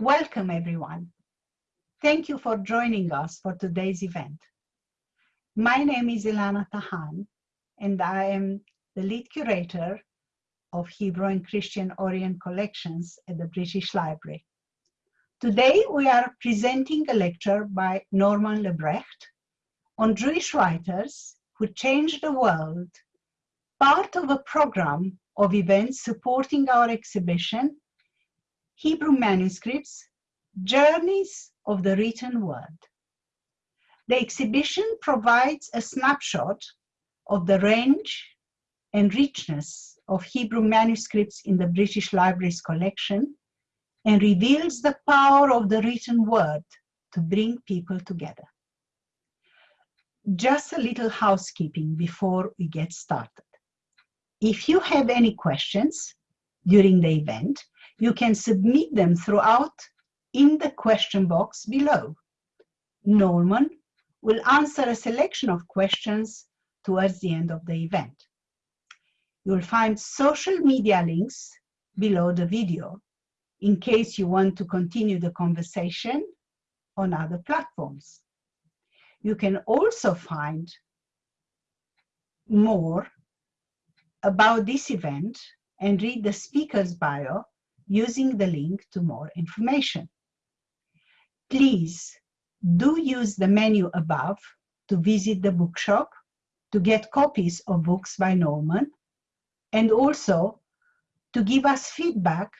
Welcome everyone. Thank you for joining us for today's event. My name is Ilana Tahan and I am the lead curator of Hebrew and Christian Orient collections at the British Library. Today we are presenting a lecture by Norman Lebrecht on Jewish writers who changed the world, part of a program of events supporting our exhibition, Hebrew Manuscripts, Journeys of the Written Word. The exhibition provides a snapshot of the range and richness of Hebrew manuscripts in the British Library's collection and reveals the power of the written word to bring people together. Just a little housekeeping before we get started. If you have any questions during the event, you can submit them throughout in the question box below. Norman will answer a selection of questions towards the end of the event. You'll find social media links below the video in case you want to continue the conversation on other platforms. You can also find more about this event and read the speaker's bio using the link to more information. Please do use the menu above to visit the bookshop to get copies of books by Norman and also to give us feedback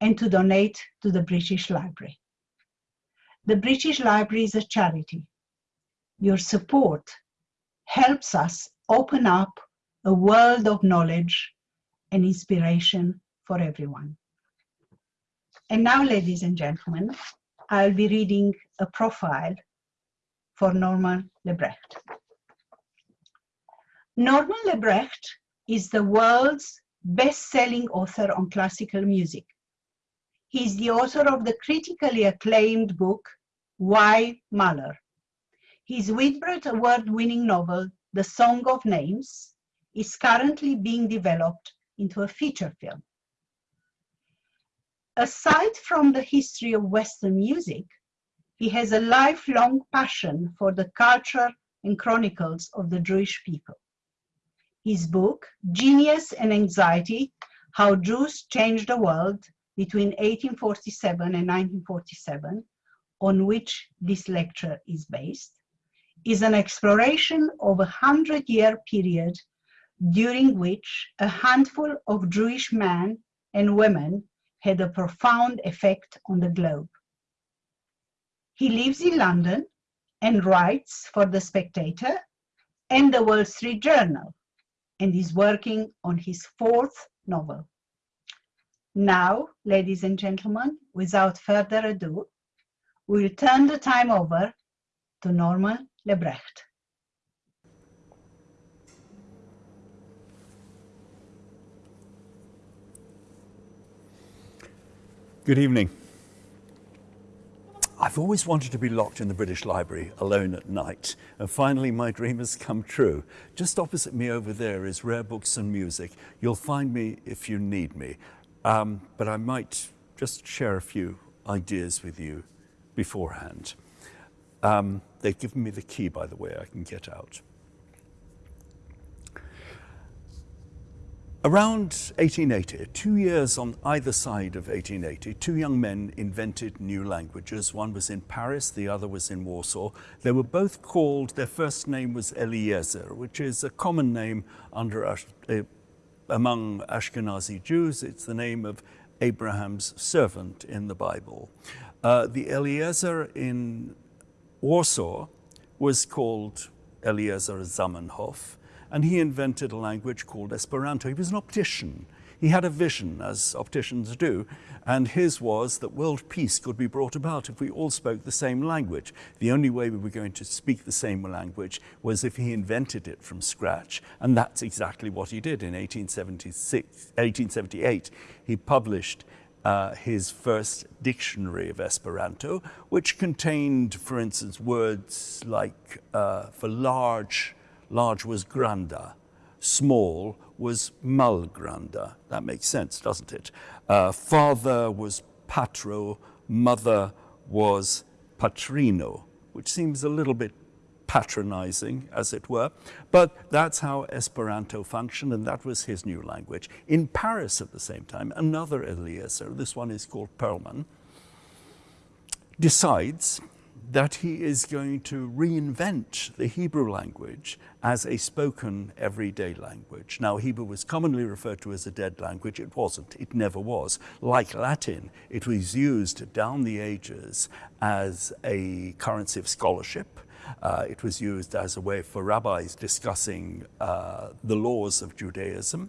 and to donate to the British Library. The British Library is a charity your support helps us open up a world of knowledge and inspiration for everyone. And now, ladies and gentlemen, I'll be reading a profile for Norman Lebrecht. Norman Lebrecht is the world's best-selling author on classical music. He is the author of the critically acclaimed book, Why Mahler? His Whitbread Award-winning novel, The Song of Names, is currently being developed into a feature film. Aside from the history of Western music, he has a lifelong passion for the culture and chronicles of the Jewish people. His book, Genius and Anxiety, How Jews Changed the World between 1847 and 1947, on which this lecture is based, is an exploration of a hundred-year period during which a handful of Jewish men and women had a profound effect on the globe. He lives in London and writes for The Spectator and The Wall Street Journal and is working on his fourth novel. Now, ladies and gentlemen, without further ado, we'll turn the time over to Norman Lebrecht. Good evening. I've always wanted to be locked in the British Library alone at night, and finally my dream has come true. Just opposite me over there is Rare Books and Music. You'll find me if you need me, um, but I might just share a few ideas with you beforehand. Um, they've given me the key, by the way, I can get out. Around 1880, two years on either side of 1880, two young men invented new languages. One was in Paris, the other was in Warsaw. They were both called, their first name was Eliezer, which is a common name under, uh, among Ashkenazi Jews. It's the name of Abraham's servant in the Bible. Uh, the Eliezer in Warsaw was called Eliezer Zamenhof, and he invented a language called Esperanto. He was an optician. He had a vision, as opticians do, and his was that world peace could be brought about if we all spoke the same language. The only way we were going to speak the same language was if he invented it from scratch, and that's exactly what he did in 1876, 1878. He published uh, his first dictionary of Esperanto, which contained, for instance, words like uh, for large, large was granda, small was malgranda. That makes sense, doesn't it? Uh, father was patro, mother was Patrino, which seems a little bit patronizing, as it were. But that's how Esperanto functioned, and that was his new language. In Paris at the same time, another Eliezer, this one is called Perlman, decides that he is going to reinvent the Hebrew language as a spoken everyday language. Now, Hebrew was commonly referred to as a dead language. It wasn't. It never was. Like Latin, it was used down the ages as a currency of scholarship. Uh, it was used as a way for rabbis discussing uh, the laws of Judaism.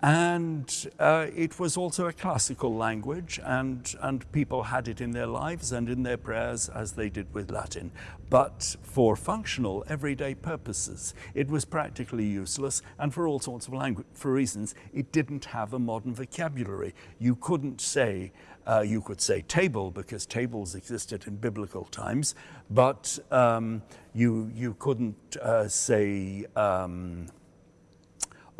And uh, it was also a classical language, and, and people had it in their lives and in their prayers as they did with Latin. But for functional, everyday purposes, it was practically useless, and for all sorts of language, for reasons, it didn't have a modern vocabulary. You couldn't say, uh, you could say table because tables existed in biblical times, but um, you, you couldn't uh, say um,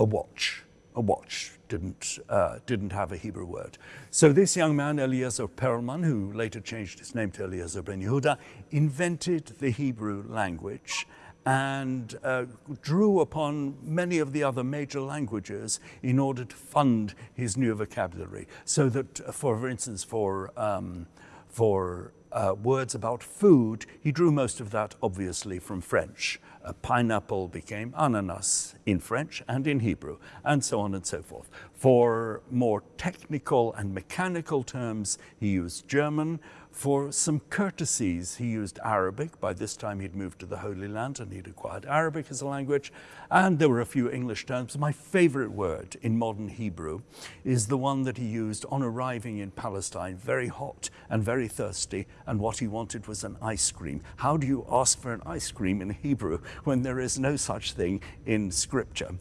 a watch a watch, didn't, uh, didn't have a Hebrew word. So this young man, Eliezer Perelman, who later changed his name to Eliezer ben Yehuda, invented the Hebrew language and uh, drew upon many of the other major languages in order to fund his new vocabulary. So that, uh, for, for instance, for, um, for uh, words about food, he drew most of that obviously from French. Pineapple became ananas in French and in Hebrew, and so on and so forth. For more technical and mechanical terms, he used German. For some courtesies, he used Arabic. By this time, he'd moved to the Holy Land and he'd acquired Arabic as a language. And there were a few English terms. My favorite word in modern Hebrew is the one that he used on arriving in Palestine, very hot and very thirsty, and what he wanted was an ice cream. How do you ask for an ice cream in Hebrew when there is no such thing in Scripture?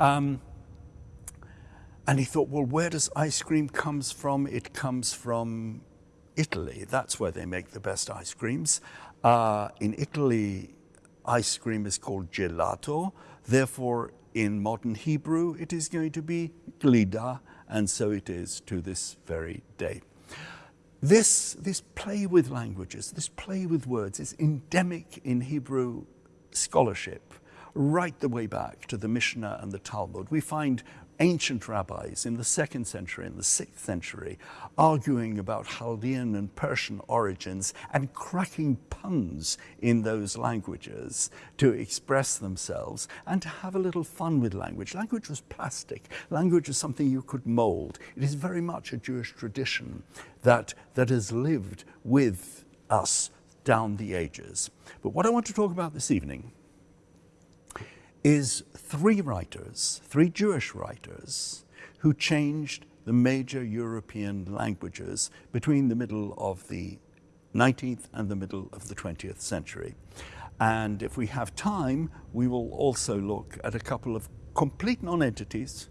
Um, and he thought, well, where does ice cream comes from? It comes from Italy. That's where they make the best ice creams. Uh, in Italy, ice cream is called gelato. Therefore, in modern Hebrew, it is going to be glida, and so it is to this very day. This, this play with languages, this play with words is endemic in Hebrew scholarship right the way back to the Mishnah and the Talmud. We find ancient rabbis in the second century and the sixth century arguing about Chaldean and Persian origins and cracking puns in those languages to express themselves and to have a little fun with language. Language was plastic. Language is something you could mold. It is very much a Jewish tradition that, that has lived with us down the ages. But what I want to talk about this evening is three writers, three Jewish writers, who changed the major European languages between the middle of the 19th and the middle of the 20th century. And if we have time, we will also look at a couple of complete non-entities,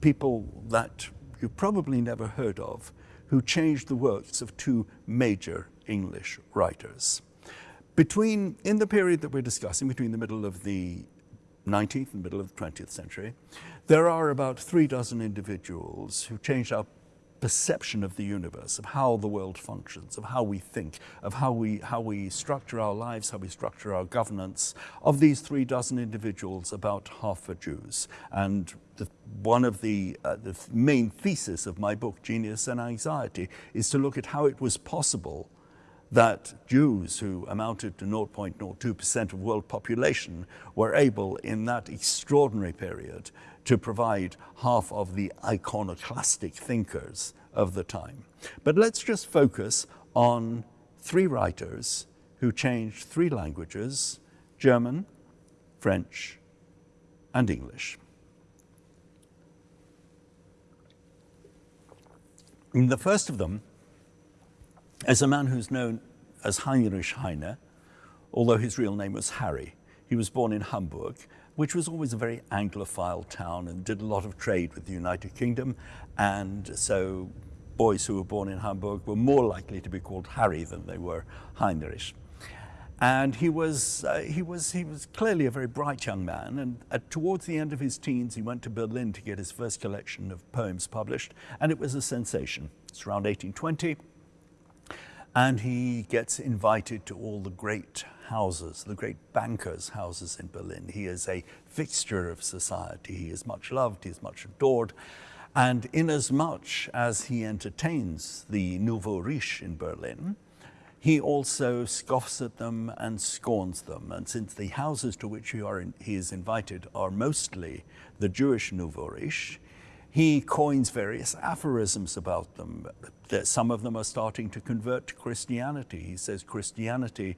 people that you probably never heard of, who changed the works of two major English writers. Between, in the period that we're discussing, between the middle of the 19th and middle of the 20th century, there are about three dozen individuals who changed our perception of the universe, of how the world functions, of how we think, of how we, how we structure our lives, how we structure our governance. Of these three dozen individuals, about half are Jews. And the, one of the, uh, the main thesis of my book, Genius and Anxiety, is to look at how it was possible that Jews, who amounted to 0.02% of world population, were able in that extraordinary period to provide half of the iconoclastic thinkers of the time. But let's just focus on three writers who changed three languages, German, French, and English. And the first of them as a man who's known as Heinrich Heine, although his real name was Harry. He was born in Hamburg, which was always a very Anglophile town and did a lot of trade with the United Kingdom. And so boys who were born in Hamburg were more likely to be called Harry than they were Heinrich. And he was, uh, he, was, he was clearly a very bright young man. And uh, towards the end of his teens, he went to Berlin to get his first collection of poems published. And it was a sensation. It's around 1820. And he gets invited to all the great houses, the great bankers' houses in Berlin. He is a fixture of society. He is much loved, he is much adored. And inasmuch as he entertains the Nouveau Riche in Berlin, he also scoffs at them and scorns them. And since the houses to which he, in, he is invited are mostly the Jewish Nouveau Riche, he coins various aphorisms about them. Some of them are starting to convert to Christianity. He says Christianity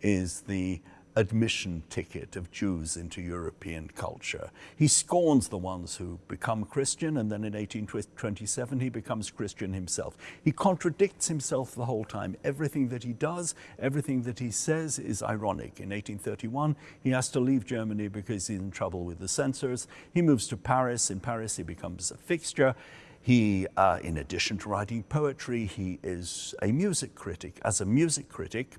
is the admission ticket of Jews into European culture. He scorns the ones who become Christian, and then in 1827 he becomes Christian himself. He contradicts himself the whole time. Everything that he does, everything that he says is ironic. In 1831, he has to leave Germany because he's in trouble with the censors. He moves to Paris. In Paris, he becomes a fixture. He, uh, in addition to writing poetry, he is a music critic. As a music critic,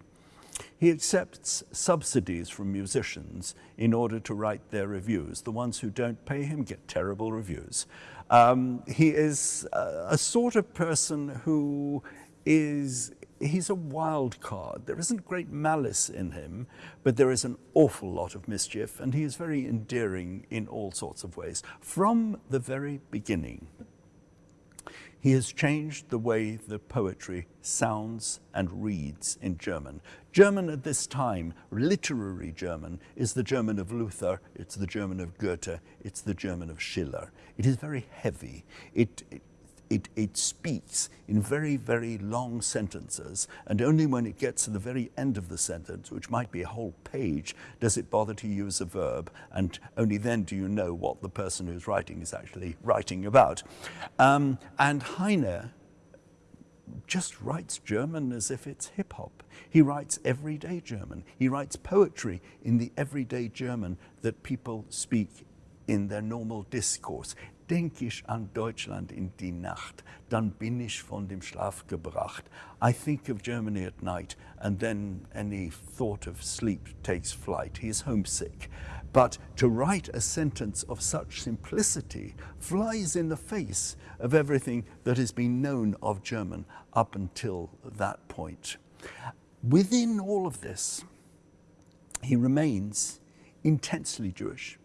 he accepts subsidies from musicians in order to write their reviews. The ones who don't pay him get terrible reviews. Um, he is a, a sort of person who is he's a wild card. There isn't great malice in him, but there is an awful lot of mischief, and he is very endearing in all sorts of ways from the very beginning. He has changed the way the poetry sounds and reads in German. German at this time, literary German, is the German of Luther, it's the German of Goethe, it's the German of Schiller. It is very heavy. It, it it, it speaks in very, very long sentences, and only when it gets to the very end of the sentence, which might be a whole page, does it bother to use a verb, and only then do you know what the person who's writing is actually writing about. Um, and Heine just writes German as if it's hip hop. He writes everyday German. He writes poetry in the everyday German that people speak in their normal discourse. Denke ich an Deutschland in die Nacht, dann bin ich von dem Schlaf gebracht. I think of Germany at night, and then any thought of sleep takes flight. He is homesick. But to write a sentence of such simplicity flies in the face of everything that has been known of German up until that point. Within all of this, he remains intensely Jewish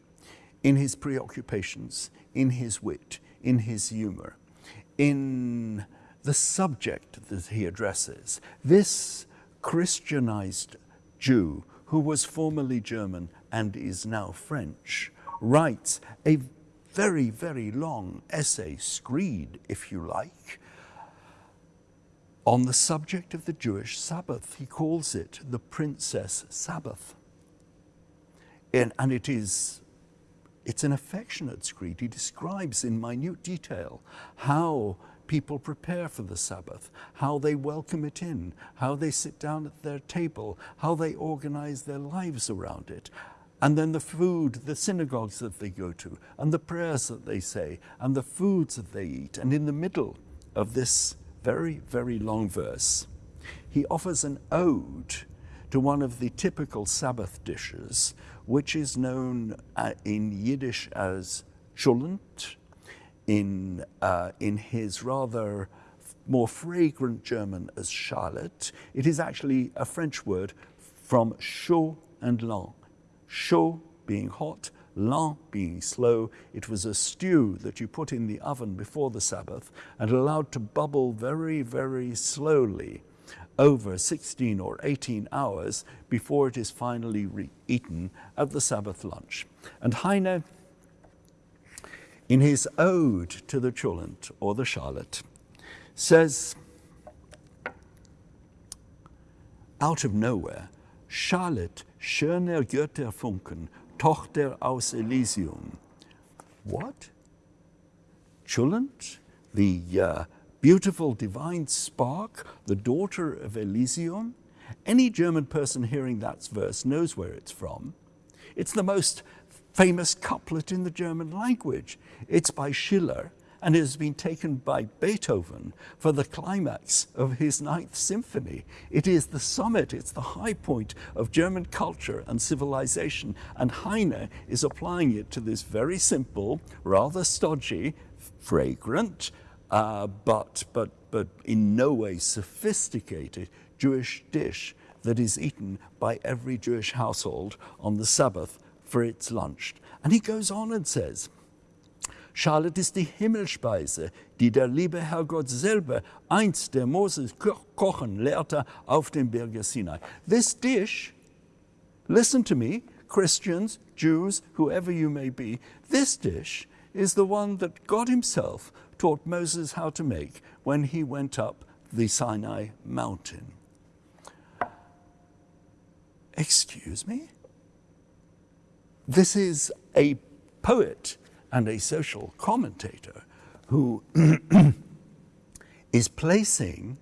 in his preoccupations, in his wit, in his humor, in the subject that he addresses. This Christianized Jew, who was formerly German and is now French, writes a very, very long essay, screed, if you like, on the subject of the Jewish Sabbath. He calls it the Princess Sabbath. And, and it is it's an affectionate screed. He describes in minute detail how people prepare for the Sabbath, how they welcome it in, how they sit down at their table, how they organize their lives around it. And then the food, the synagogues that they go to, and the prayers that they say, and the foods that they eat. And in the middle of this very, very long verse, he offers an ode to one of the typical Sabbath dishes, which is known uh, in Yiddish as cholent, in, uh, in his rather more fragrant German as charlotte. It is actually a French word from chaud and lent. Chaud being hot, lent being slow. It was a stew that you put in the oven before the Sabbath and allowed to bubble very, very slowly over 16 or 18 hours before it is finally eaten at the Sabbath lunch. And Heine, in his ode to the cholent or the charlotte, says, out of nowhere, Charlotte, schöner Götterfunken, Tochter aus Elysium. What? Cholent, the uh, beautiful divine spark, the daughter of Elysium. Any German person hearing that verse knows where it's from. It's the most famous couplet in the German language. It's by Schiller and it has been taken by Beethoven for the climax of his Ninth Symphony. It is the summit, it's the high point of German culture and civilization, and Heine is applying it to this very simple, rather stodgy, fragrant, uh, but, but, but in no way sophisticated Jewish dish that is eaten by every Jewish household on the Sabbath for its lunch. And he goes on and says, Charlotte ist die Himmelspeise, die der liebe Herrgott selber einst der Moses kochen lehrte auf dem Berge Sinai. This dish, listen to me, Christians, Jews, whoever you may be, this dish is the one that God himself taught Moses how to make when he went up the Sinai mountain. Excuse me? This is a poet and a social commentator who is placing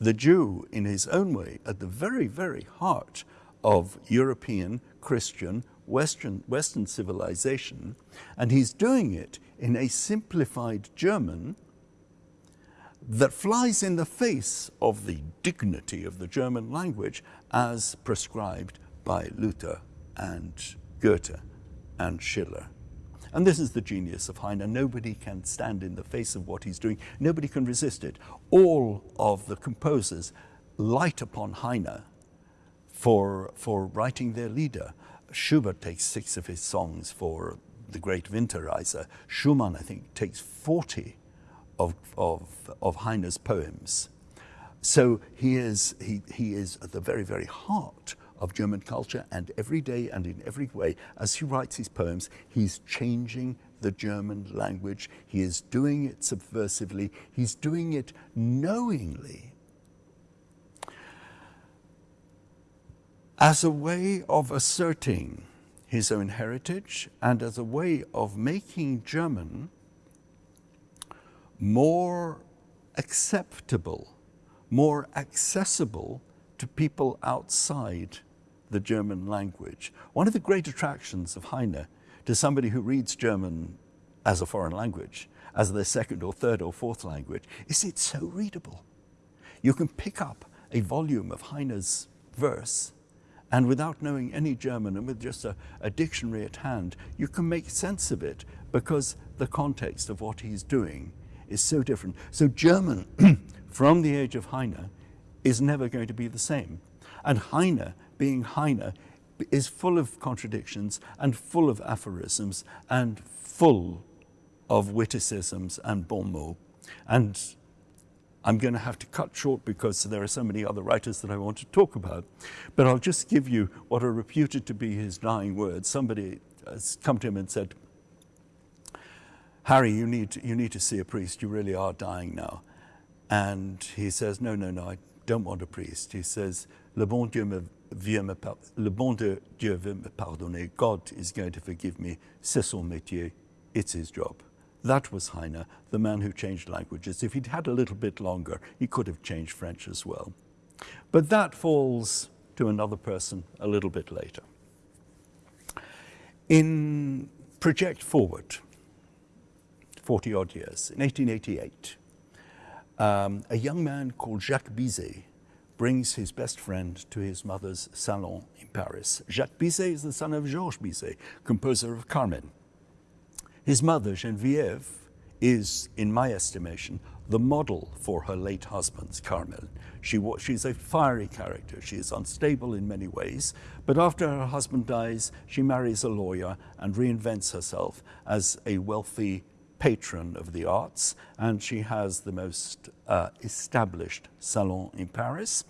the Jew in his own way at the very, very heart of European Christian Western, Western civilization, and he's doing it in a simplified German that flies in the face of the dignity of the German language as prescribed by Luther and Goethe and Schiller. And this is the genius of Heine. Nobody can stand in the face of what he's doing. Nobody can resist it. All of the composers light upon Heine for, for writing their Lieder. Schubert takes six of his songs for the great Winterreise. Schumann, I think, takes 40 of, of, of Heine's poems. So he is, he, he is at the very, very heart of German culture and every day and in every way, as he writes his poems, he's changing the German language. He is doing it subversively. He's doing it knowingly. As a way of asserting his own heritage and as a way of making German more acceptable, more accessible to people outside the German language. One of the great attractions of Heine to somebody who reads German as a foreign language, as their second or third or fourth language, is it's so readable. You can pick up a volume of Heine's verse and without knowing any German and with just a, a, dictionary at hand, you can make sense of it because the context of what he's doing is so different. So German, from the age of Heine, is never going to be the same. And Heine, being Heine, is full of contradictions and full of aphorisms and full of witticisms and bon mots. And I'm going to have to cut short because there are so many other writers that I want to talk about. But I'll just give you what are reputed to be his dying words. Somebody has come to him and said, Harry, you need, to, you need to see a priest. You really are dying now. And he says, no, no, no, I don't want a priest. He says, le bon Dieu me, vieux me, le bon Dieu veut me pardonner. God is going to forgive me. C'est son métier. It's his job. That was Heine, the man who changed languages. If he'd had a little bit longer, he could have changed French as well. But that falls to another person a little bit later. In Project Forward, 40 odd years, in 1888, um, a young man called Jacques Bizet brings his best friend to his mother's salon in Paris. Jacques Bizet is the son of Georges Bizet, composer of Carmen. His mother, Geneviève, is, in my estimation, the model for her late husband's Carmen. She, she's a fiery character. She is unstable in many ways, but after her husband dies, she marries a lawyer and reinvents herself as a wealthy patron of the arts, and she has the most uh, established salon in Paris.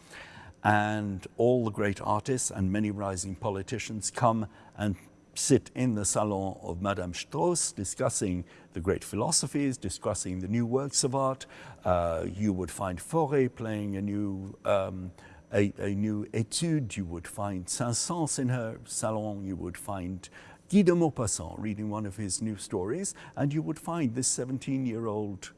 And all the great artists and many rising politicians come and sit in the salon of Madame Straus discussing the great philosophies, discussing the new works of art. Uh, you would find Fauré playing a new, um, a, a, new etude. You would find Saint-Saëns in her salon. You would find Guy de Maupassant reading one of his new stories, and you would find this 17-year-old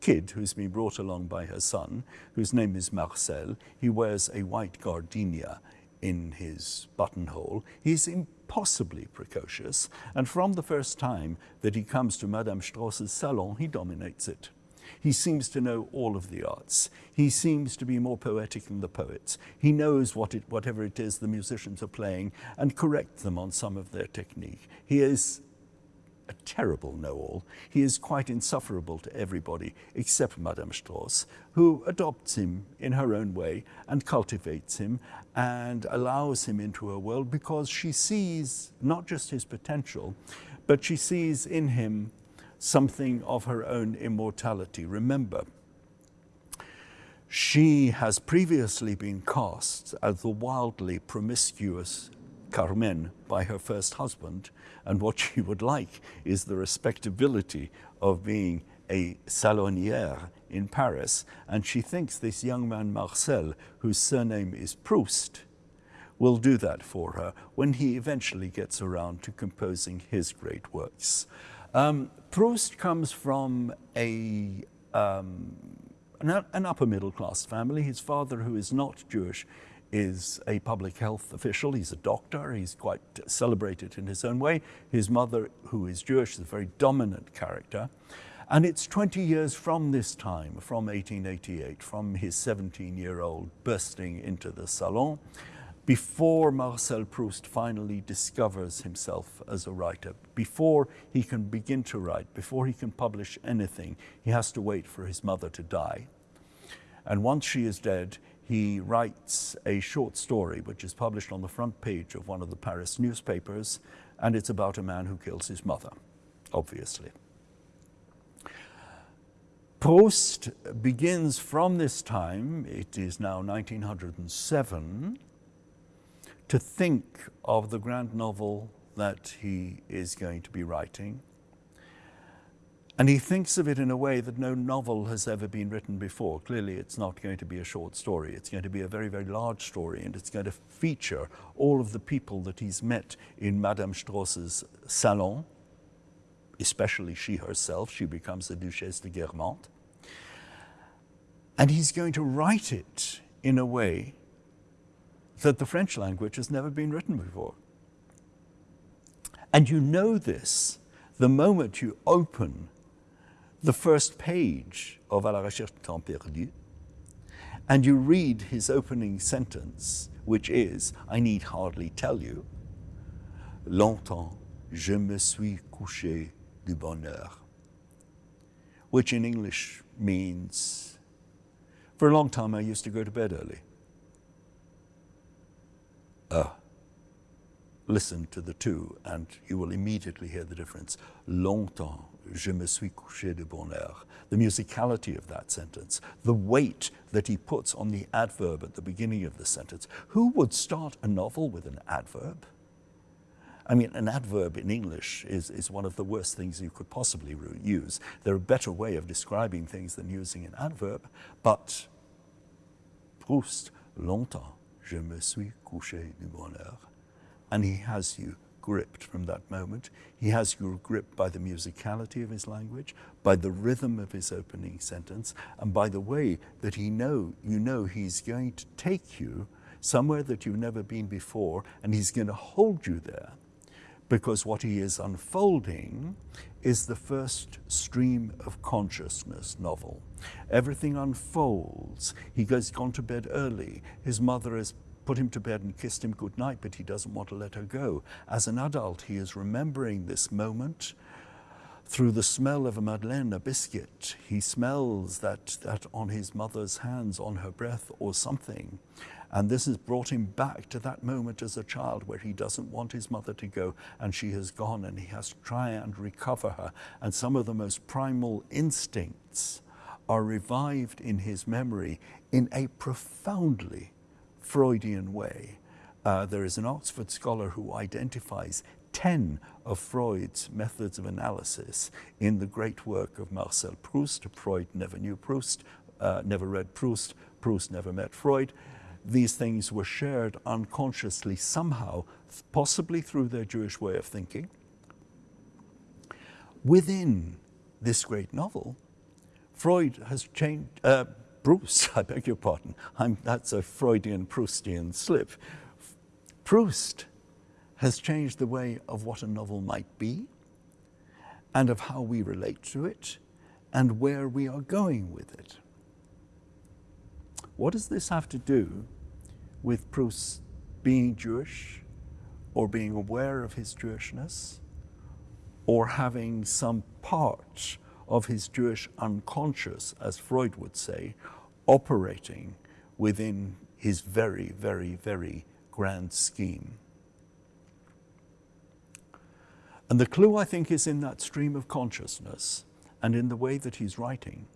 kid who's been brought along by her son, whose name is Marcel. He wears a white gardenia in his buttonhole. He's impossibly precocious, and from the first time that he comes to Madame Straus's salon, he dominates it. He seems to know all of the arts. He seems to be more poetic than the poets. He knows what it, whatever it is the musicians are playing and corrects them on some of their technique. He is a terrible know-all. He is quite insufferable to everybody except Madame Straus, who adopts him in her own way and cultivates him and allows him into her world because she sees not just his potential, but she sees in him something of her own immortality. Remember, she has previously been cast as the wildly promiscuous Carmen by her first husband, and what she would like is the respectability of being a salonière in Paris, and she thinks this young man Marcel, whose surname is Proust, will do that for her when he eventually gets around to composing his great works. Um, Proust comes from a, um, an, an upper middle class family. His father, who is not Jewish, is a public health official. He's a doctor. He's quite celebrated in his own way. His mother, who is Jewish, is a very dominant character. And it's 20 years from this time, from 1888, from his 17-year-old bursting into the salon, before Marcel Proust finally discovers himself as a writer, before he can begin to write, before he can publish anything, he has to wait for his mother to die. And once she is dead, he writes a short story which is published on the front page of one of the Paris newspapers, and it's about a man who kills his mother, obviously. Proust begins from this time, it is now 1907, to think of the grand novel that he is going to be writing. And he thinks of it in a way that no novel has ever been written before. Clearly, it's not going to be a short story. It's going to be a very, very large story, and it's going to feature all of the people that he's met in Madame Straus's salon, especially she herself. She becomes the Duchesse de Guermantes. And he's going to write it in a way that the French language has never been written before. And you know this the moment you open the first page of À la recherche du temps perdu, and you read his opening sentence, which is, I need hardly tell you, Longtemps je me suis couché du bonheur, which in English means, for a long time I used to go to bed early. Uh, listen to the two and you will immediately hear the difference. Longtemps je me suis couché de bonheur. The musicality of that sentence, the weight that he puts on the adverb at the beginning of the sentence. Who would start a novel with an adverb? I mean, an adverb in English is, is one of the worst things you could possibly use. There are a better way of describing things than using an adverb, but Proust, longtemps, je me suis couché du bonheur. And he has you gripped from that moment. He has you gripped by the musicality of his language, by the rhythm of his opening sentence, and by the way that he know, you know he's going to take you somewhere that you've never been before, and he's going to hold you there. Because what he is unfolding is the first stream of consciousness novel. Everything unfolds. He goes gone to bed early. His mother is put him to bed and kissed him goodnight, but he doesn't want to let her go. As an adult, he is remembering this moment through the smell of a madeleine, a biscuit. He smells that, that on his mother's hands, on her breath or something. And this has brought him back to that moment as a child where he doesn't want his mother to go and she has gone and he has to try and recover her. And some of the most primal instincts are revived in his memory in a profoundly Freudian way. Uh, there is an Oxford scholar who identifies 10 of Freud's methods of analysis in the great work of Marcel Proust. Freud never knew Proust, uh, never read Proust, Proust never met Freud. These things were shared unconsciously somehow, possibly through their Jewish way of thinking. Within this great novel, Freud has changed, uh, Bruce, I beg your pardon, I'm, that's a Freudian Proustian slip. Proust has changed the way of what a novel might be and of how we relate to it and where we are going with it. What does this have to do with Proust being Jewish or being aware of his Jewishness or having some part of his Jewish unconscious, as Freud would say, operating within his very, very, very grand scheme. And the clue, I think, is in that stream of consciousness and in the way that he's writing,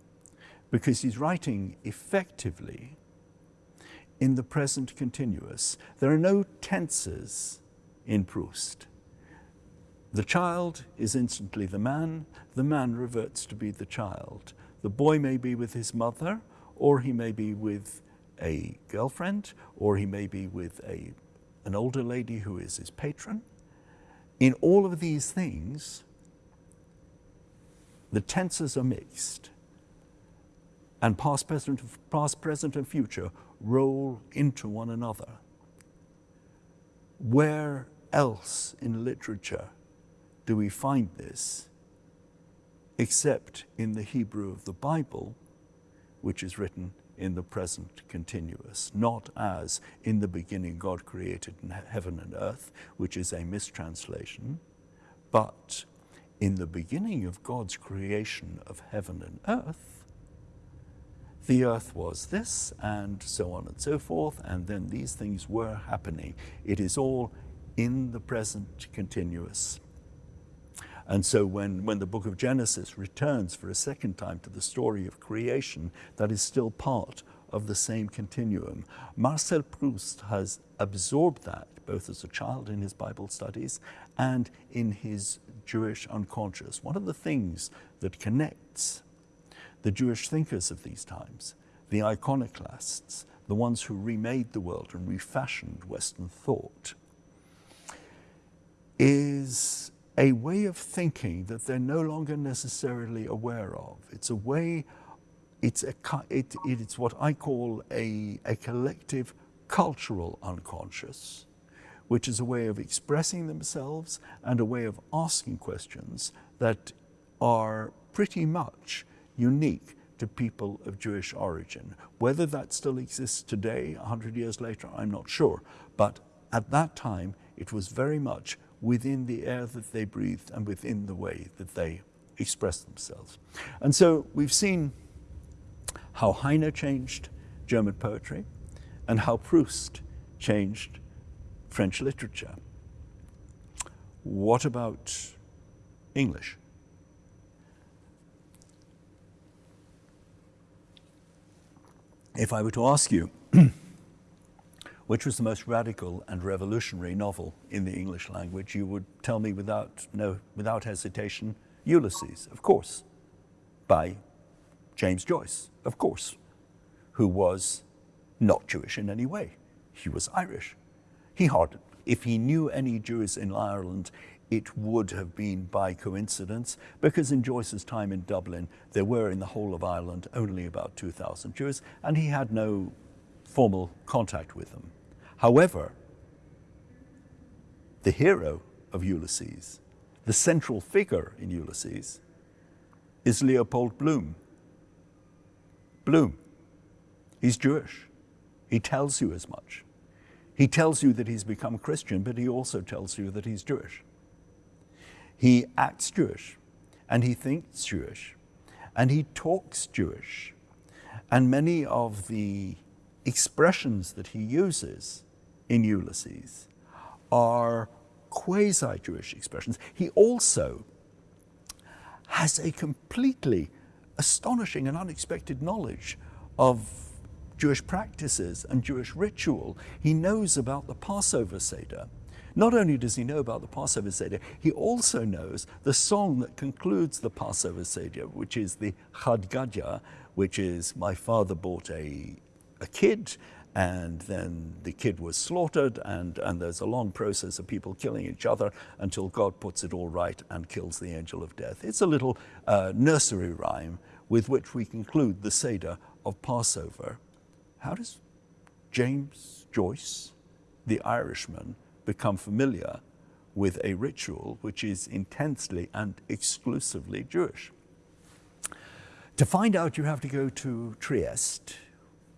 because he's writing effectively in the present continuous. There are no tenses in Proust. The child is instantly the man, the man reverts to be the child. The boy may be with his mother, or he may be with a girlfriend, or he may be with a, an older lady who is his patron. In all of these things, the tenses are mixed, and past, present, past, present, and future roll into one another. Where else in literature do we find this except in the Hebrew of the Bible, which is written in the present continuous, not as in the beginning God created heaven and earth, which is a mistranslation, but in the beginning of God's creation of heaven and earth, the earth was this, and so on and so forth, and then these things were happening. It is all in the present continuous. And so when, when the book of Genesis returns for a second time to the story of creation, that is still part of the same continuum. Marcel Proust has absorbed that both as a child in his Bible studies and in his Jewish unconscious. One of the things that connects the Jewish thinkers of these times, the iconoclasts, the ones who remade the world and refashioned Western thought, is a way of thinking that they're no longer necessarily aware of. It's a way, it's, a, it, it's what I call a, a collective cultural unconscious, which is a way of expressing themselves and a way of asking questions that are pretty much unique to people of Jewish origin. Whether that still exists today, 100 years later, I'm not sure. But at that time, it was very much within the air that they breathed and within the way that they expressed themselves. And so we've seen how Heine changed German poetry and how Proust changed French literature. What about English? If I were to ask you, which was the most radical and revolutionary novel in the English language, you would tell me without, no, without hesitation, Ulysses, of course, by James Joyce, of course, who was not Jewish in any way. He was Irish. He hardly, if he knew any Jews in Ireland, it would have been by coincidence, because in Joyce's time in Dublin, there were in the whole of Ireland only about 2,000 Jews, and he had no formal contact with them. However, the hero of Ulysses, the central figure in Ulysses, is Leopold Bloom. Bloom. He's Jewish. He tells you as much. He tells you that he's become a Christian, but he also tells you that he's Jewish. He acts Jewish, and he thinks Jewish, and he talks Jewish. And many of the expressions that he uses in Ulysses are quasi-Jewish expressions. He also has a completely astonishing and unexpected knowledge of Jewish practices and Jewish ritual. He knows about the Passover Seder. Not only does he know about the Passover Seder, he also knows the song that concludes the Passover Seder, which is the Chad Gadya, which is my father bought a, a kid and then the kid was slaughtered and, and there's a long process of people killing each other until God puts it all right and kills the angel of death. It's a little uh, nursery rhyme with which we conclude the Seder of Passover. How does James Joyce, the Irishman, become familiar with a ritual which is intensely and exclusively Jewish? To find out, you have to go to Trieste,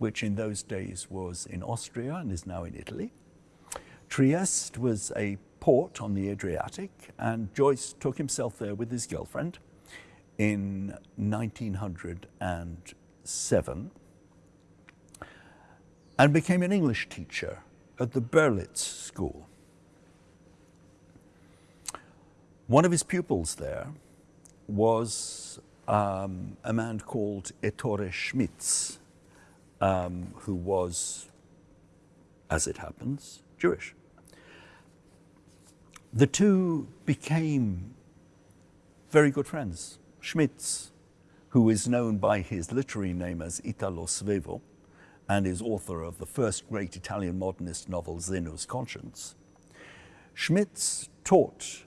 which in those days was in Austria and is now in Italy. Trieste was a port on the Adriatic, and Joyce took himself there with his girlfriend in 1907 and became an English teacher at the Berlitz School. One of his pupils there was um, a man called Ettore Schmitz, um, who was, as it happens, Jewish. The two became very good friends. Schmitz, who is known by his literary name as Italo Svevo and is author of the first great Italian modernist novel, Zeno's Conscience, Schmitz taught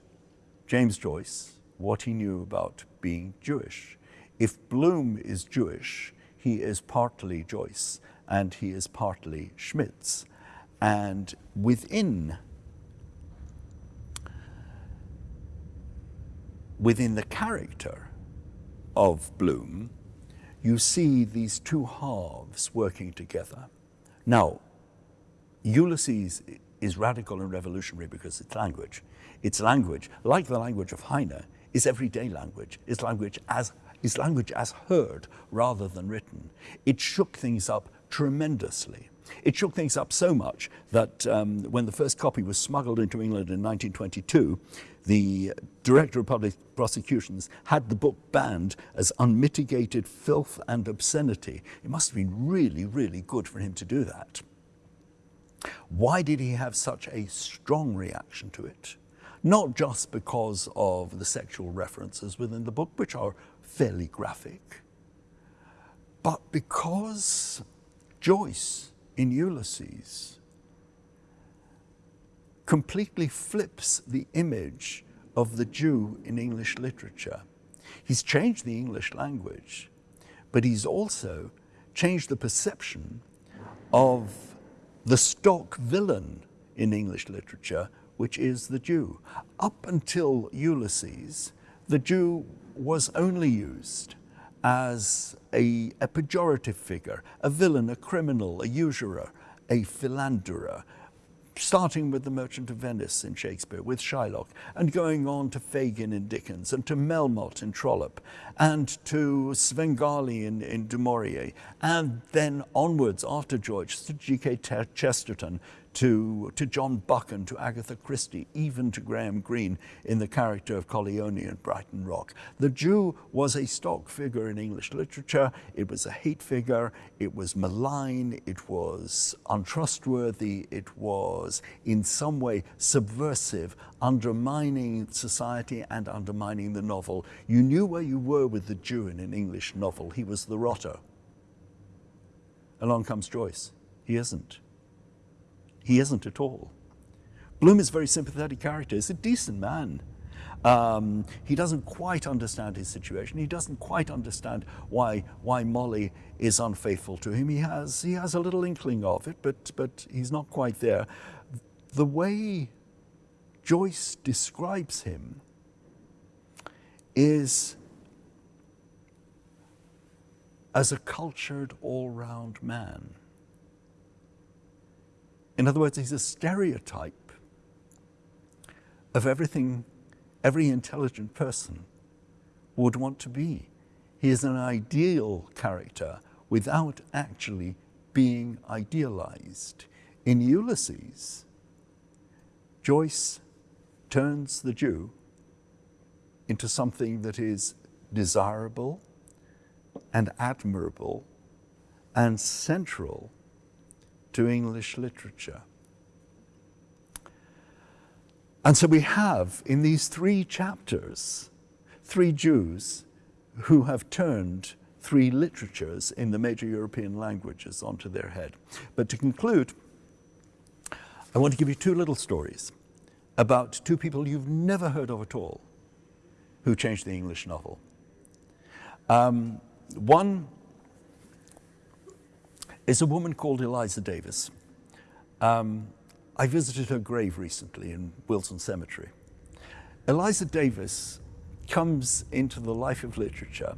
James Joyce what he knew about being Jewish. If Bloom is Jewish, he is partly Joyce and he is partly Schmitz. And within within the character of Bloom, you see these two halves working together. Now, Ulysses is radical and revolutionary because it's language. It's language, like the language of Heine, is everyday language. It's language as, is language as heard rather than written. It shook things up tremendously. It shook things up so much that um, when the first copy was smuggled into England in 1922, the Director of Public Prosecutions had the book banned as unmitigated filth and obscenity. It must have been really, really good for him to do that. Why did he have such a strong reaction to it? Not just because of the sexual references within the book, which are fairly graphic, but because Joyce in Ulysses completely flips the image of the Jew in English literature. He's changed the English language, but he's also changed the perception of the stock villain in English literature, which is the Jew. Up until Ulysses, the Jew was only used as a, a pejorative figure, a villain, a criminal, a usurer, a philanderer, starting with The Merchant of Venice in Shakespeare, with Shylock, and going on to Fagin in Dickens, and to Melmotte in Trollope, and to Svengali in, in Du Maurier, and then onwards after George, to G.K. Chesterton, to, to John Buchan, to Agatha Christie, even to Graham Greene in the character of Colleoni in Brighton Rock. The Jew was a stock figure in English literature. It was a hate figure. It was malign. It was untrustworthy. It was in some way subversive, undermining society and undermining the novel. You knew where you were with the Jew in an English novel. He was the rotter. Along comes Joyce. He isn't. He isn't at all. Bloom is a very sympathetic character. He's a decent man. Um, he doesn't quite understand his situation. He doesn't quite understand why, why Molly is unfaithful to him. He has, he has a little inkling of it, but, but he's not quite there. The way Joyce describes him is as a cultured all-round man. In other words, he's a stereotype of everything every intelligent person would want to be. He is an ideal character without actually being idealized. In Ulysses, Joyce turns the Jew into something that is desirable and admirable and central to English literature. And so we have in these three chapters, three Jews who have turned three literatures in the major European languages onto their head. But to conclude, I want to give you two little stories about two people you've never heard of at all who changed the English novel. Um, one is a woman called Eliza Davis. Um, I visited her grave recently in Willesden Cemetery. Eliza Davis comes into the life of literature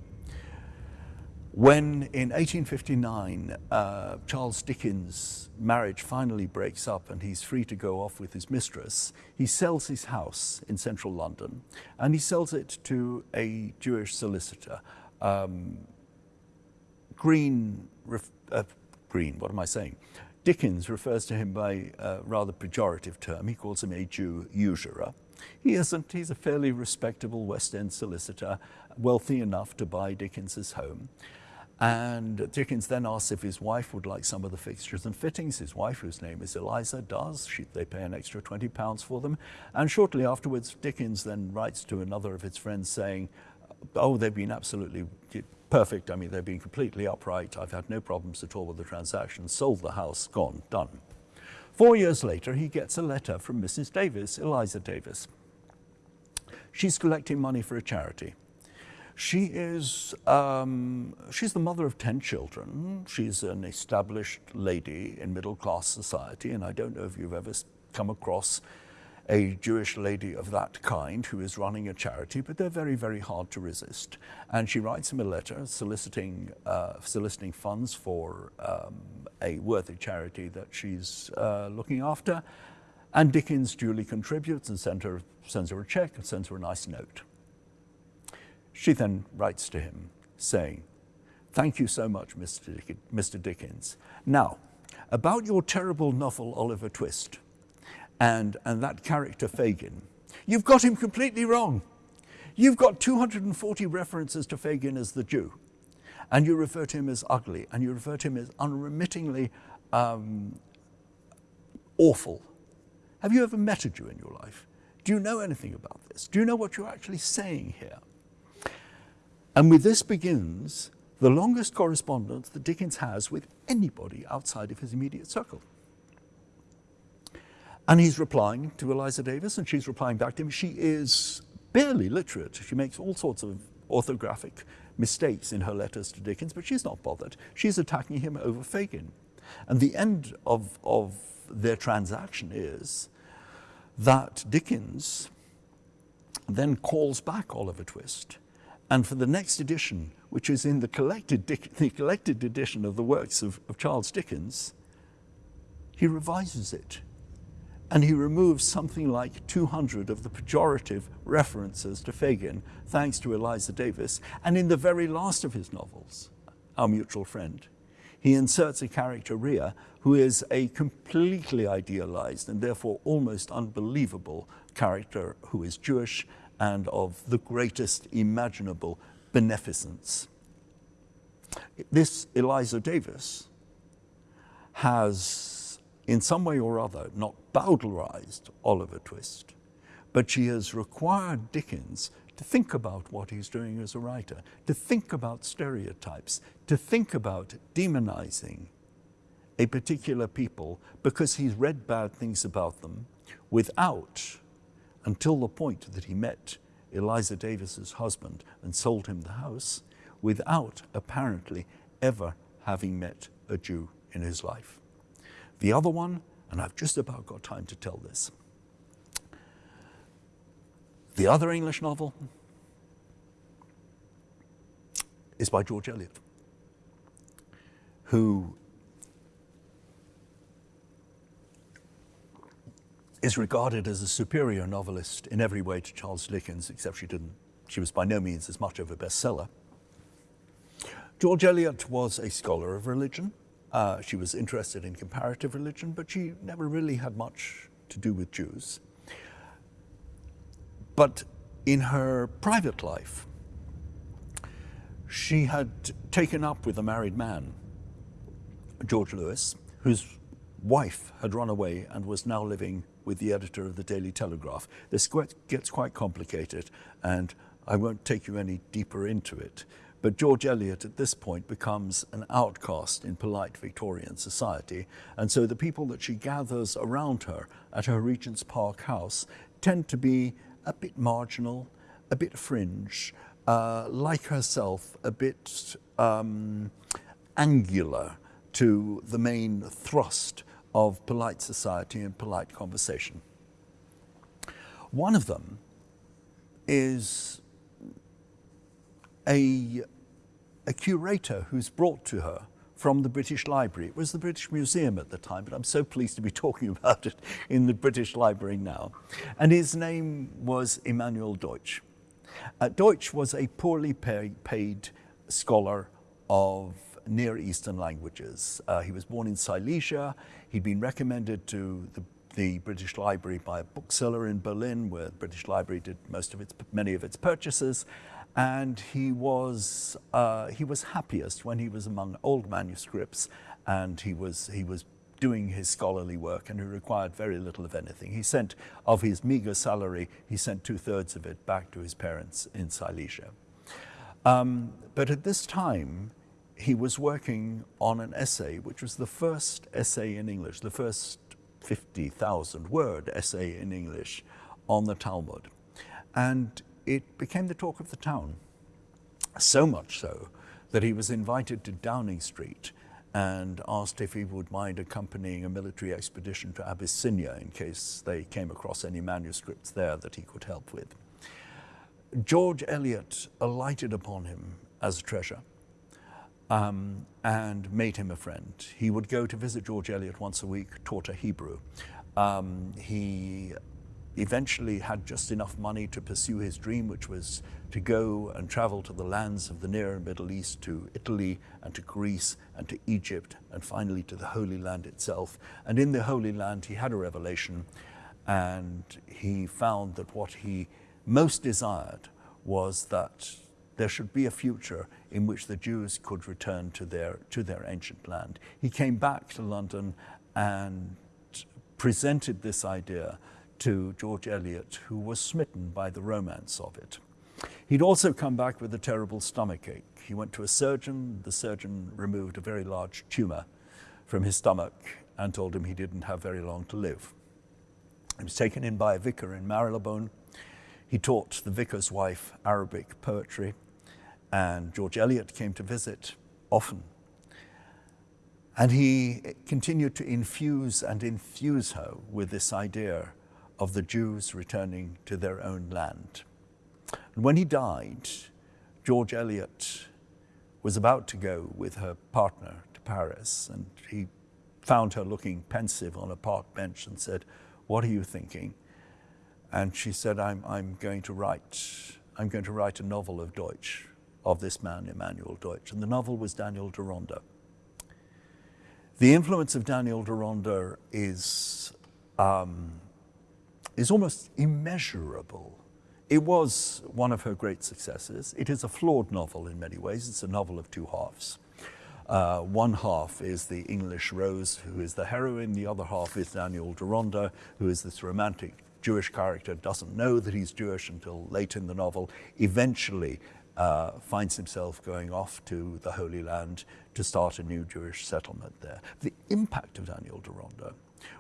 When in 1859 uh, Charles Dickens' marriage finally breaks up and he's free to go off with his mistress, he sells his house in central London and he sells it to a Jewish solicitor. Um, Green, uh, Green, what am I saying? Dickens refers to him by a rather pejorative term. He calls him a Jew usurer. He isn't. He's a fairly respectable West End solicitor, wealthy enough to buy Dickens's home. And Dickens then asks if his wife would like some of the fixtures and fittings. His wife, whose name is Eliza, does. She, they pay an extra 20 pounds for them. And shortly afterwards, Dickens then writes to another of his friends saying, oh, they've been absolutely perfect. I mean, they've been completely upright. I've had no problems at all with the transaction. Sold the house, gone, done. Four years later, he gets a letter from Mrs. Davis, Eliza Davis. She's collecting money for a charity. She is, um, she's the mother of 10 children. She's an established lady in middle class society, and I don't know if you've ever come across a Jewish lady of that kind who is running a charity, but they're very, very hard to resist. And she writes him a letter soliciting, uh, soliciting funds for um, a worthy charity that she's uh, looking after. And Dickens duly contributes and sends her, sends her a check and sends her a nice note. She then writes to him saying, Thank you so much, Mr. Dickens. Now, about your terrible novel, Oliver Twist, and, and that character Fagin, you've got him completely wrong. You've got 240 references to Fagin as the Jew, and you refer to him as ugly, and you refer to him as unremittingly um, awful. Have you ever met a Jew in your life? Do you know anything about this? Do you know what you're actually saying here? And with this begins the longest correspondence that Dickens has with anybody outside of his immediate circle. And he's replying to Eliza Davis, and she's replying back to him. She is barely literate. She makes all sorts of orthographic mistakes in her letters to Dickens, but she's not bothered. She's attacking him over Fagin. And the end of, of their transaction is that Dickens then calls back Oliver Twist and for the next edition, which is in the collected, the collected edition of the works of, of Charles Dickens, he revises it. And he removes something like 200 of the pejorative references to Fagin, thanks to Eliza Davis. And in the very last of his novels, Our Mutual Friend, he inserts a character, Riah, who is a completely idealized and therefore almost unbelievable character who is Jewish and of the greatest imaginable beneficence. This Eliza Davis has, in some way or other, not bowdlerized Oliver Twist, but she has required Dickens to think about what he's doing as a writer, to think about stereotypes, to think about demonizing a particular people because he's read bad things about them without until the point that he met Eliza Davis's husband and sold him the house without apparently ever having met a Jew in his life. The other one, and I've just about got time to tell this, the other English novel is by George Eliot, who is regarded as a superior novelist in every way to Charles Dickens, except she didn't, she was by no means as much of a bestseller. George Eliot was a scholar of religion. Uh, she was interested in comparative religion, but she never really had much to do with Jews. But in her private life, she had taken up with a married man, George Lewes, whose wife had run away and was now living with the editor of the Daily Telegraph. This gets quite complicated, and I won't take you any deeper into it. But George Eliot at this point becomes an outcast in polite Victorian society, and so the people that she gathers around her at her Regent's Park house tend to be a bit marginal, a bit fringe, uh, like herself, a bit um, angular to the main thrust of polite society and polite conversation. One of them is a a curator who's brought to her from the British Library. It was the British Museum at the time, but I'm so pleased to be talking about it in the British Library now. And his name was Emanuel Deutsch. Uh, Deutsch was a poorly pay paid scholar of Near Eastern languages. Uh, he was born in Silesia. He'd been recommended to the, the, British Library by a bookseller in Berlin, where the British Library did most of its, many of its purchases. And he was, uh, he was happiest when he was among old manuscripts and he was, he was doing his scholarly work and he required very little of anything. He sent, of his meager salary, he sent two thirds of it back to his parents in Silesia. Um, but at this time, he was working on an essay, which was the first essay in English, the first 50,000 word essay in English on the Talmud. And it became the talk of the town. So much so that he was invited to Downing Street and asked if he would mind accompanying a military expedition to Abyssinia in case they came across any manuscripts there that he could help with. George Eliot alighted upon him as a treasure um, and made him a friend. He would go to visit George Eliot once a week, taught a Hebrew. Um, he eventually had just enough money to pursue his dream, which was to go and travel to the lands of the Near and Middle East, to Italy and to Greece and to Egypt, and finally to the Holy Land itself. And in the Holy Land, he had a revelation, and he found that what he most desired was that there should be a future in which the Jews could return to their, to their ancient land. He came back to London and presented this idea to George Eliot, who was smitten by the romance of it. He'd also come back with a terrible stomachache. He went to a surgeon. The surgeon removed a very large tumor from his stomach and told him he didn't have very long to live. He was taken in by a vicar in Marylebone. He taught the vicar's wife Arabic poetry, and George Eliot came to visit often. And he continued to infuse and infuse her with this idea of the Jews returning to their own land. And when he died, George Eliot was about to go with her partner to Paris, and he found her looking pensive on a park bench and said, What are you thinking? And she said, I'm, I'm, going to write, I'm going to write a novel of Deutsch, of this man, Emanuel Deutsch. And the novel was Daniel Deronda. The influence of Daniel Deronda is um, is almost immeasurable. It was one of her great successes. It is a flawed novel in many ways. It's a novel of two halves. Uh, one half is the English Rose, who is the heroine. The other half is Daniel Deronda, who is this romantic Jewish character, doesn't know that he's Jewish until late in the novel, eventually uh, finds himself going off to the Holy Land to start a new Jewish settlement there. The impact of Daniel Deronda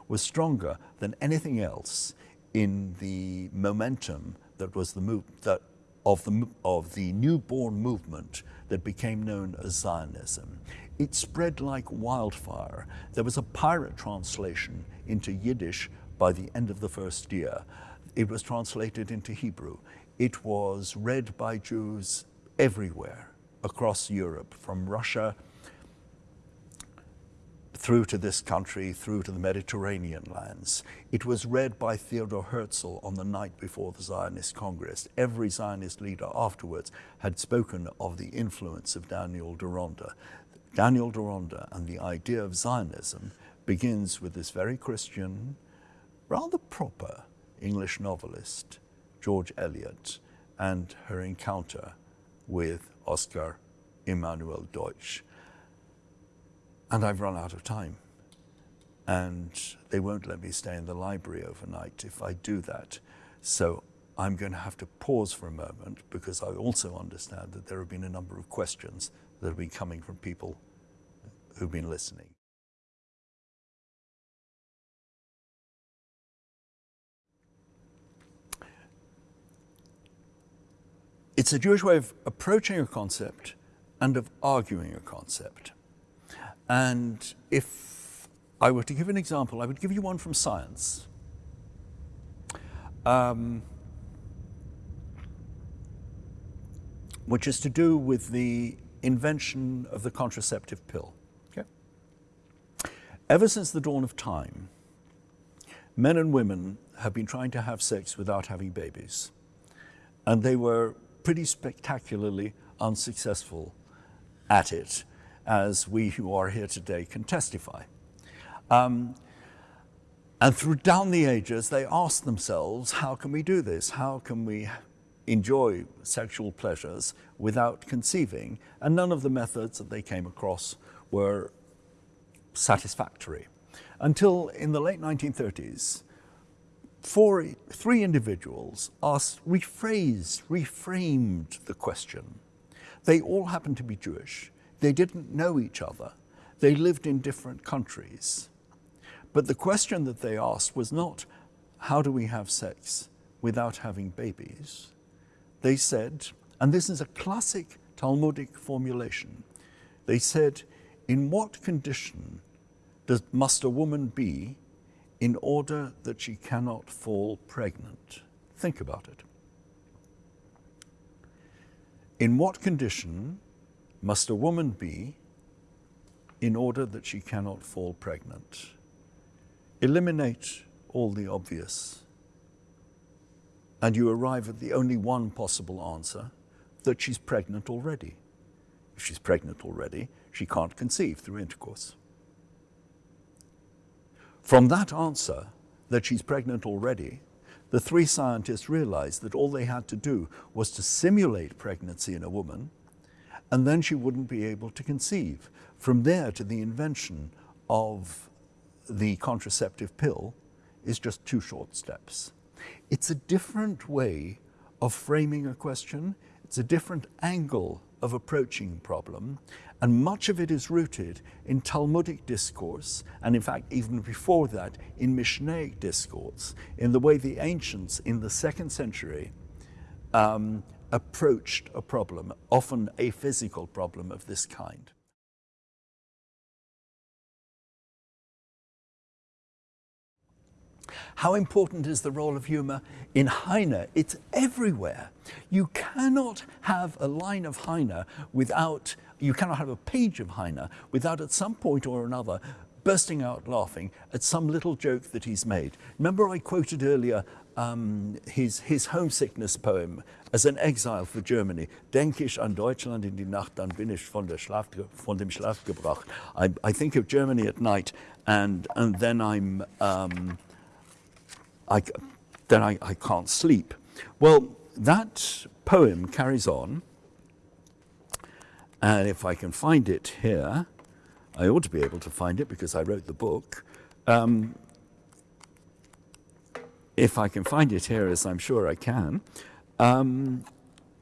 was stronger than anything else in the momentum that was the move that of the of the newborn movement that became known as Zionism. It spread like wildfire. There was a pirate translation into Yiddish by the end of the first year. It was translated into Hebrew. It was read by Jews everywhere across Europe, from Russia through to this country, through to the Mediterranean lands. It was read by Theodor Herzl on the night before the Zionist Congress. Every Zionist leader afterwards had spoken of the influence of Daniel Deronda. Daniel Deronda and the idea of Zionism begins with this very Christian, rather proper English novelist, George Eliot, and her encounter with Oscar Emanuel Deutsch and I've run out of time. And they won't let me stay in the library overnight if I do that. So I'm going to have to pause for a moment because I also understand that there have been a number of questions that have been coming from people who've been listening. It's a Jewish way of approaching a concept and of arguing a concept. And if I were to give an example, I would give you one from science. Um, which is to do with the invention of the contraceptive pill. Okay? Ever since the dawn of time, men and women have been trying to have sex without having babies. And they were pretty spectacularly unsuccessful at it, as we who are here today can testify. Um, and through down the ages, they asked themselves, how can we do this? How can we enjoy sexual pleasures without conceiving? And none of the methods that they came across were satisfactory. Until in the late 1930s, four, three individuals asked, rephrased, reframed the question. They all happened to be Jewish. They didn't know each other. They lived in different countries. But the question that they asked was not, how do we have sex without having babies? They said, and this is a classic Talmudic formulation, they said, in what condition does, must a woman be in order that she cannot fall pregnant? Think about it. In what condition must a woman be in order that she cannot fall pregnant? Eliminate all the obvious, and you arrive at the only one possible answer that she's pregnant already. If she's pregnant already, she can't conceive through intercourse. From that answer, that she's pregnant already, the three scientists realized that all they had to do was to simulate pregnancy in a woman, and then she wouldn't be able to conceive. From there to the invention of the contraceptive pill is just two short steps. It's a different way of framing a question. It's a different angle of approaching problem. And much of it is rooted in Talmudic discourse, and in fact, even before that, in Mishnaic discourse, in the way the ancients in the second century um, approached a problem, often a physical problem of this kind. How important is the role of humor in Heine? It's everywhere. You cannot have a line of Heine without, you cannot have a page of Heine without at some point or another bursting out laughing at some little joke that he's made. Remember I quoted earlier um, his, his homesickness poem as an exile for Germany. Denk ich an Deutschland in die Nacht, dann bin ich von, der Schlaf, von dem Schlaf gebracht. I, I think of Germany at night and, and then I'm, um, I, then I, I can't sleep. Well, that poem carries on, and if I can find it here, I ought to be able to find it because I wrote the book. Um, if I can find it here, as I'm sure I can, um,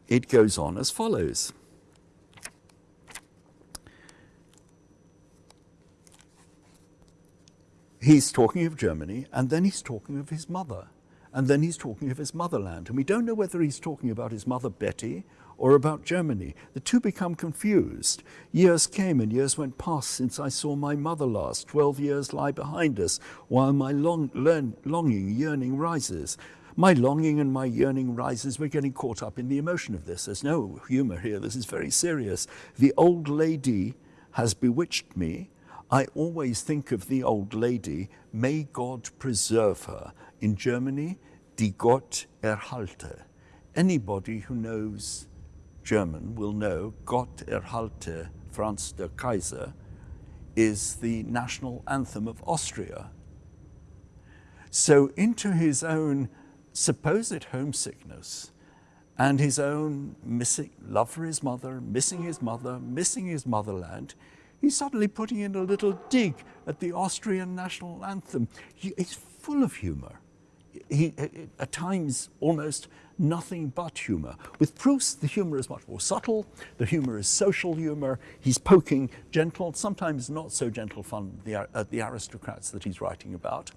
it goes on as follows. he's talking of Germany, and then he's talking of his mother, and then he's talking of his motherland. And we don't know whether he's talking about his mother Betty or about Germany. The two become confused. Years came and years went past since I saw my mother last. Twelve years lie behind us, while my long, learn, longing, yearning rises. My longing and my yearning rises. We're getting caught up in the emotion of this. There's no humor here. This is very serious. The old lady has bewitched me I always think of the old lady, may God preserve her. In Germany, die Gott erhalte. Anybody who knows German will know Gott erhalte Franz der Kaiser is the national anthem of Austria. So into his own supposed homesickness and his own missing love for his mother, missing his mother, missing his motherland, he's suddenly putting in a little dig at the Austrian national anthem. He, he's full of humor. He, at times, almost nothing but humor. With Proust, the humor is much more subtle. The humor is social humor. He's poking gentle, sometimes not so gentle fun at the, uh, the aristocrats that he's writing about.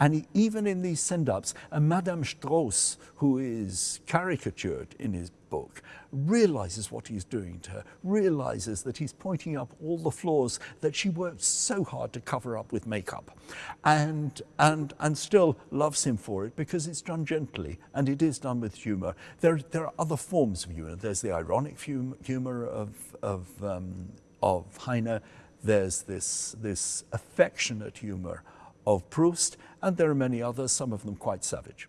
And he, even in these send-ups, Madame Straus, who is caricatured in his book, realizes what he's doing to her, realizes that he's pointing up all the flaws that she worked so hard to cover up with makeup, and, and, and still loves him for it because it's done gently and it is done with humor. There, there are other forms of humor. There's the ironic humor of, of, um, of Heine. There's this, this affectionate humor of Proust, and there are many others, some of them quite savage.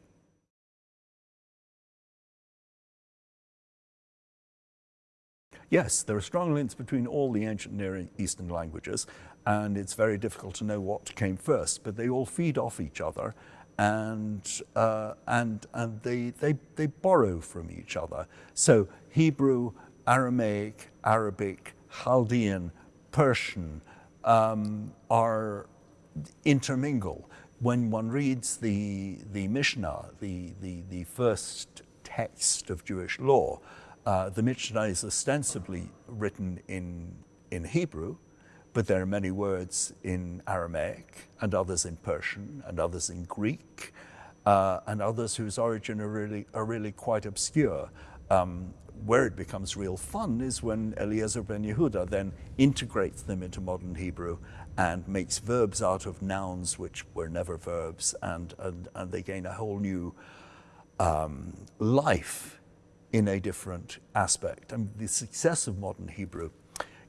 Yes, there are strong links between all the ancient Near Eastern languages, and it's very difficult to know what came first, but they all feed off each other and, uh, and, and they, they, they borrow from each other. So Hebrew, Aramaic, Arabic, Chaldean, Persian um, are intermingle. When one reads the, the Mishnah, the, the, the first text of Jewish law, uh, the Mishnah is ostensibly written in, in Hebrew, but there are many words in Aramaic and others in Persian and others in Greek uh, and others whose origin are really, are really quite obscure. Um, where it becomes real fun is when Eliezer ben Yehuda then integrates them into modern Hebrew and makes verbs out of nouns which were never verbs and, and, and they gain a whole new um, life in a different aspect. And the success of modern Hebrew,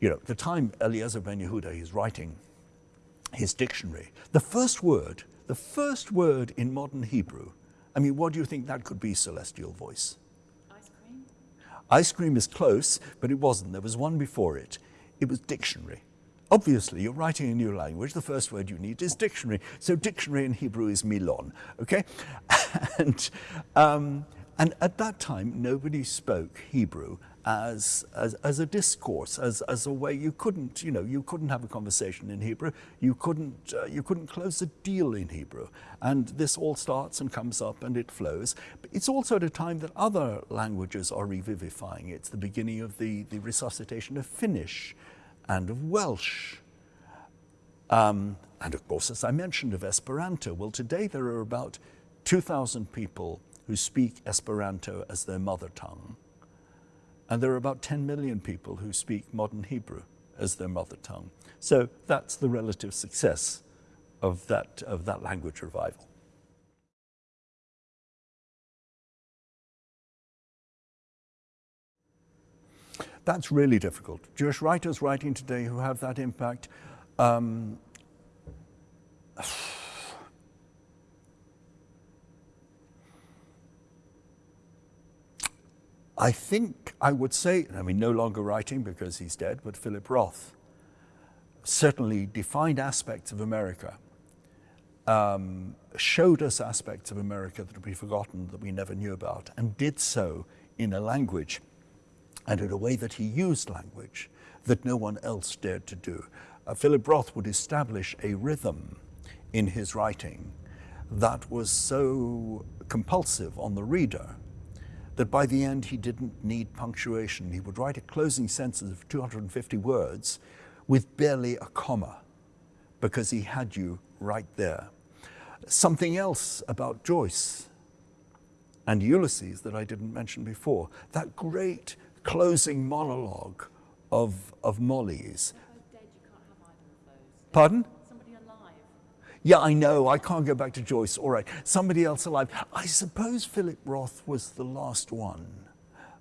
you know, the time Eliezer ben Yehuda is writing his dictionary, the first word, the first word in modern Hebrew, I mean, what do you think that could be, Celestial Voice? Ice cream? Ice cream is close, but it wasn't. There was one before it. It was dictionary. Obviously, you're writing a new language. The first word you need is dictionary. So dictionary in Hebrew is milon, okay? and, um, and at that time, nobody spoke Hebrew as, as, as a discourse, as, as a way you couldn't, you know, you couldn't have a conversation in Hebrew. You couldn't, uh, you couldn't close a deal in Hebrew. And this all starts and comes up and it flows. But it's also at a time that other languages are revivifying. It's the beginning of the, the resuscitation of Finnish and of Welsh. Um, and of course, as I mentioned, of Esperanto. Well, today there are about 2,000 people who speak Esperanto as their mother tongue. And there are about 10 million people who speak modern Hebrew as their mother tongue. So that's the relative success of that, of that language revival. That's really difficult. Jewish writers writing today who have that impact um, I think I would say, I mean, no longer writing because he's dead, but Philip Roth certainly defined aspects of America, um, showed us aspects of America that would be forgotten, that we never knew about, and did so in a language and in a way that he used language that no one else dared to do. Uh, Philip Roth would establish a rhythm in his writing that was so compulsive on the reader that by the end he didn't need punctuation. He would write a closing sentence of 250 words with barely a comma because he had you right there. Something else about Joyce and Ulysses that I didn't mention before, that great closing monologue of, of Molly's. Pardon? Yeah, I know, I can't go back to Joyce. All right, somebody else alive. I suppose Philip Roth was the last one,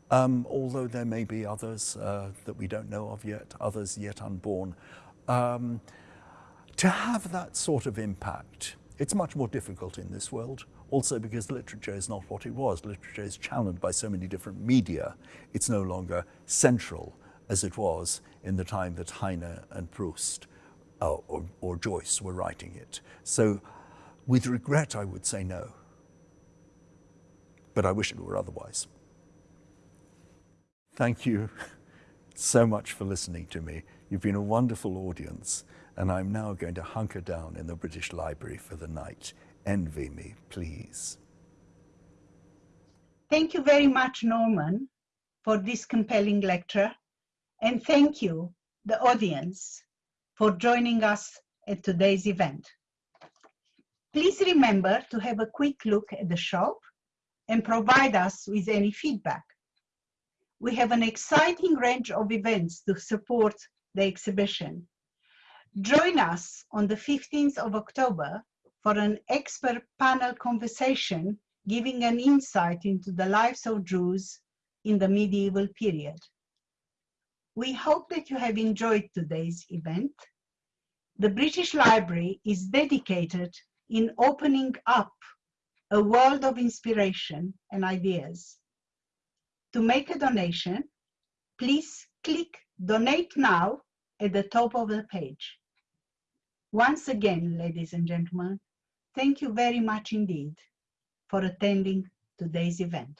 um, although there may be others uh, that we don't know of yet, others yet unborn. Um, to have that sort of impact, it's much more difficult in this world. Also because literature is not what it was. Literature is challenged by so many different media. It's no longer central as it was in the time that Heine and Proust uh, or, or Joyce were writing it. So with regret, I would say no. But I wish it were otherwise. Thank you so much for listening to me. You've been a wonderful audience, and I'm now going to hunker down in the British Library for the night. Envy me, please. Thank you very much, Norman, for this compelling lecture. And thank you, the audience, for joining us at today's event. Please remember to have a quick look at the shop and provide us with any feedback. We have an exciting range of events to support the exhibition. Join us on the 15th of October for an expert panel conversation giving an insight into the lives of Jews in the medieval period. We hope that you have enjoyed today's event. The British Library is dedicated in opening up a world of inspiration and ideas. To make a donation, please click Donate Now at the top of the page. Once again, ladies and gentlemen, thank you very much indeed for attending today's event.